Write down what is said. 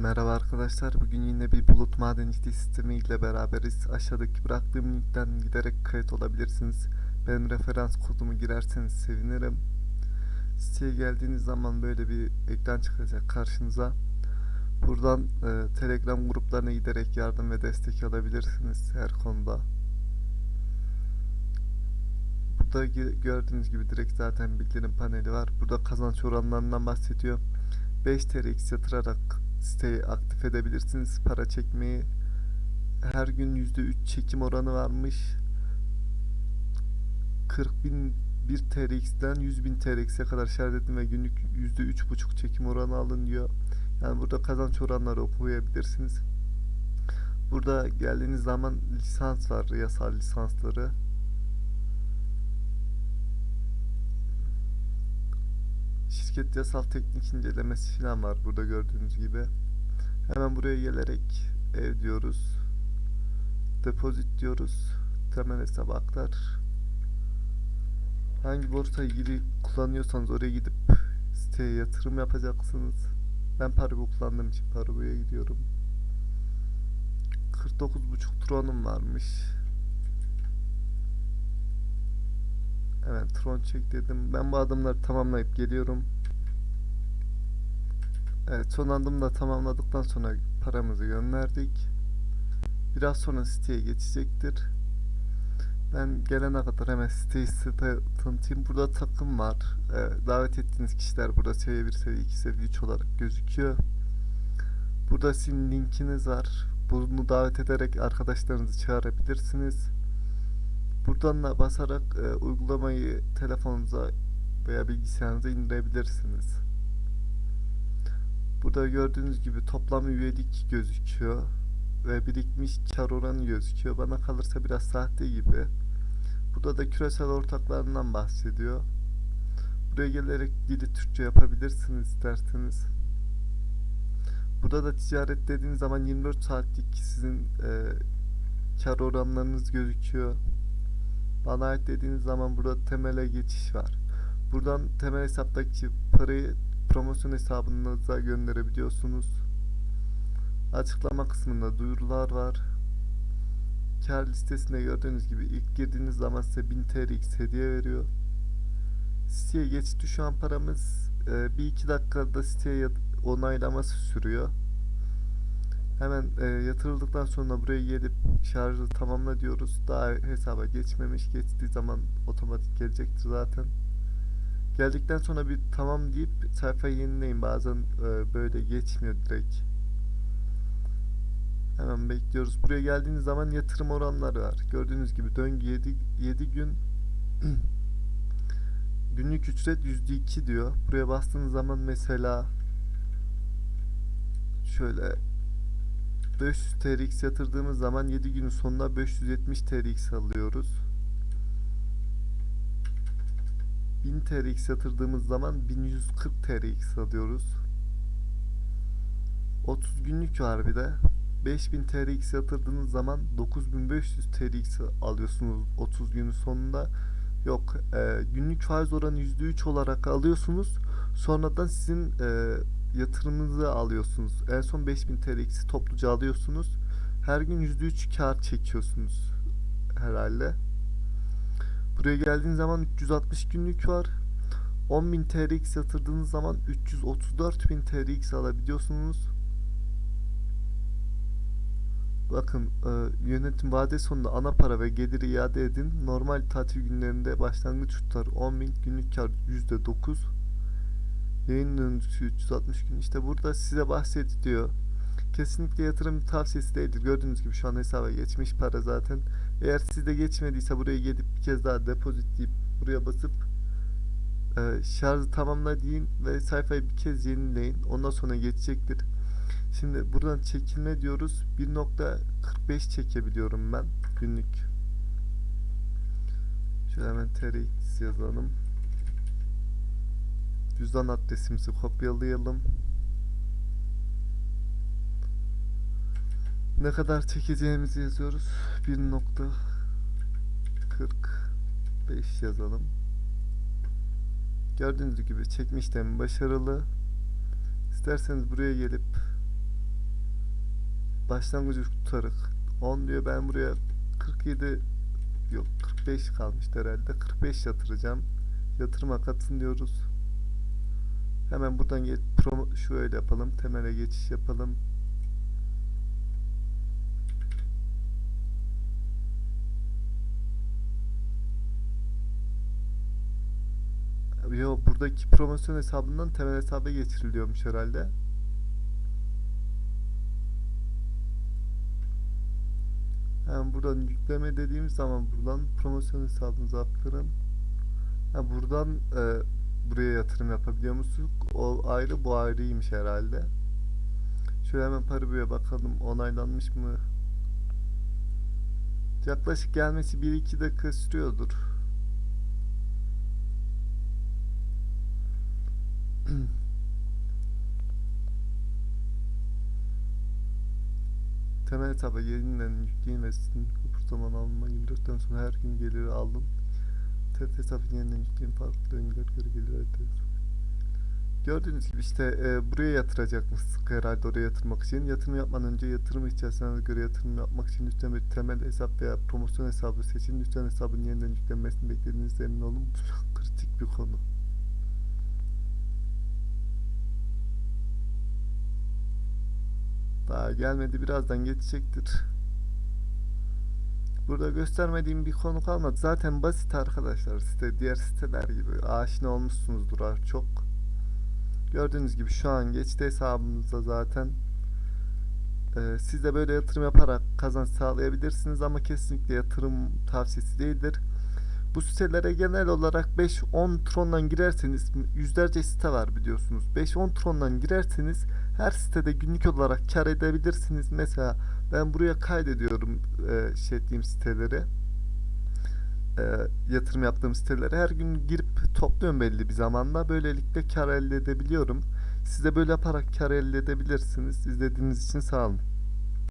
Merhaba arkadaşlar. Bugün yine bir bulut madencilik sistemi ile beraberiz. Aşağıdaki bıraktığım linkten giderek kayıt olabilirsiniz. Benim referans kodumu girerseniz sevinirim. Siteye geldiğiniz zaman böyle bir ekran çıkacak karşınıza. Buradan e, Telegram gruplarına giderek yardım ve destek alabilirsiniz her konuda. Burada gördüğünüz gibi direkt zaten bildirim paneli var. Burada kazanç oranlarından bahsediyor. 5 TRX yatırarak siteyi aktif edebilirsiniz. Para çekmeyi her gün %3 çekim oranı varmış. 40 bin 1 TRX'den 100 bin TRX'e kadar şerh ve günlük %3,5 çekim oranı alın diyor. Yani burada kazanç oranları okuyabilirsiniz. Burada geldiğiniz zaman lisans var, yasal lisansları. Şirket yasal teknik incelemesi falan var burada gördüğünüz gibi. Hemen buraya gelerek ev diyoruz. Depozit diyoruz. Temel hesaba aktar. Hangi borsayı gidi kullanıyorsanız oraya gidip siteye yatırım yapacaksınız. Ben Paribu kullandığım için Paribu'ya gidiyorum. 49.5 tronum varmış. Evet tron çek dedim. Ben bu adımları tamamlayıp geliyorum. Evet son adımı da tamamladıktan sonra paramızı gönderdik. Biraz sonra siteye geçecektir. Ben gelene kadar hemen siteyi size tanıtayım. Burada takım var. Ee, davet ettiğiniz kişiler burada seviye 1, seviye 2, seviye 3 olarak gözüküyor. Burada sizin linkiniz var. Bunu davet ederek arkadaşlarınızı çağırabilirsiniz. Buradan da basarak e, uygulamayı telefonunuza veya bilgisayarınıza indirebilirsiniz. Burada gördüğünüz gibi toplam üyelik gözüküyor ve birikmiş kar oranı gözüküyor. Bana kalırsa biraz sahte gibi. Burada da küresel ortaklarından bahsediyor. Buraya gelerek dili Türkçe yapabilirsiniz isterseniz. Burada da ticaret dediğiniz zaman 24 saatlik sizin e, kar oranlarınız gözüküyor. Bana ait dediğiniz zaman burada temele geçiş var. Buradan temel hesaptaki parayı promosyon hesabınıza gönderebiliyorsunuz. Açıklama kısmında duyurular var. Kar listesinde gördüğünüz gibi ilk girdiğiniz zaman size 1000 TRX hediye veriyor. Siteye geçti şu an paramız e, bir iki dakikada siteye onaylaması sürüyor. Hemen e, yatırıldıktan sonra buraya gelip şarjı tamamla diyoruz. Daha hesaba geçmemiş. Geçtiği zaman otomatik gelecektir zaten. Geldikten sonra bir tamam deyip sayfayı yenileyin. Bazen e, böyle geçmiyor direkt. Hemen bekliyoruz. Buraya geldiğiniz zaman yatırım oranları var. Gördüğünüz gibi döngü 7, 7 gün günlük ücret %2 diyor. Buraya bastığınız zaman mesela şöyle 500 TRX yatırdığımız zaman 7 günün sonunda 570 TRX alıyoruz. 1000 TRX yatırdığımız zaman 1140 TRX alıyoruz. 30 günlük var de. 5000 TRX yatırdığınız zaman 9500 TRX alıyorsunuz 30 günün sonunda. Yok e, günlük faiz oranı %3 olarak alıyorsunuz. Sonradan sizin e, yatırımınızı alıyorsunuz. En son 5000 TRX'i topluca alıyorsunuz. Her gün %3 kar çekiyorsunuz herhalde. Buraya geldiğiniz zaman 360 günlük var. 10.000 TRX yatırdığınız zaman 334.000 TRX alabiliyorsunuz. Bakın e, yönetim vade sonunda ana para ve geliri iade edin. Normal tatil günlerinde başlangıç tutar 10.000 günlük kar %9. Yayın döngüsü 360 gün. İşte burada size bahsediyor. Kesinlikle yatırım tavsiyesi değildir. Gördüğünüz gibi şu an hesaba geçmiş para zaten. Eğer sizde geçmediyse buraya gelip bir kez daha depozit deyip buraya basıp e, şarjı tamamla deyin ve sayfayı bir kez yenileyin. Ondan sonra geçecektir. Şimdi buradan çekilme diyoruz. 1.45 çekebiliyorum ben günlük. Şöyle hemen TRX yazalım. Cüzdan adresimizi kopyalayalım. Ne kadar çekeceğimizi yazıyoruz. 1.45 yazalım. Gördüğünüz gibi çekme başarılı. İsterseniz buraya gelip başlangıcı tutarık 10 diyor ben buraya 47 yok 45 kalmıştı herhalde 45 yatıracağım yatırıma katın diyoruz hemen buradan geç, promo, şöyle yapalım temele geçiş yapalım Yo buradaki promosyon hesabından temel hesaba geçiriliyormuş herhalde. Hem buradan yükleme dediğimiz zaman buradan promosyon hesabınıza aktarın. Ha buradan e, buraya yatırım yapabiliyor musunuz? O ayrı bu ayrıymış herhalde. Şöyle hemen Paribu'ya bakalım onaylanmış mı? Yaklaşık gelmesi 1-2 dakika sürüyordur. Temel hesaba yeniden yüklenilmesin. Bu zaman alınma 24'ten sonra her gün gelir aldım. TET hesabı yeniden yükleyin farklı öngör göre gelir. Gördüğünüz gibi işte e, buraya yatıracakmışsınız herhalde oraya yatırmak için. Yatırım yapmadan önce yatırım ihtiyaçlarına göre yatırım yapmak için lütfen bir temel hesap veya promosyon hesabı seçin. Lütfen hesabın yeniden yüklenmesini beklediğinizde emin olun. Bu çok kritik bir konu. Daha gelmedi birazdan geçecektir. Burada göstermediğim bir konu kalmadı. Zaten basit arkadaşlar site diğer siteler gibi aşina olmuşsunuzdur artık çok. Gördüğünüz gibi şu an geçti hesabımızda zaten. Ee, siz de böyle yatırım yaparak kazanç sağlayabilirsiniz ama kesinlikle yatırım tavsiyesi değildir. Bu sitelere genel olarak 5-10 trondan girerseniz yüzlerce site var biliyorsunuz. 5-10 trondan girerseniz her sitede günlük olarak kar edebilirsiniz. Mesela ben buraya kaydediyorum e, şey ettiğim siteleri. E, yatırım yaptığım siteleri her gün girip topluyorum belli bir zamanda. Böylelikle kar elde edebiliyorum. Siz de böyle yaparak kar elde edebilirsiniz. İzlediğiniz için sağ olun.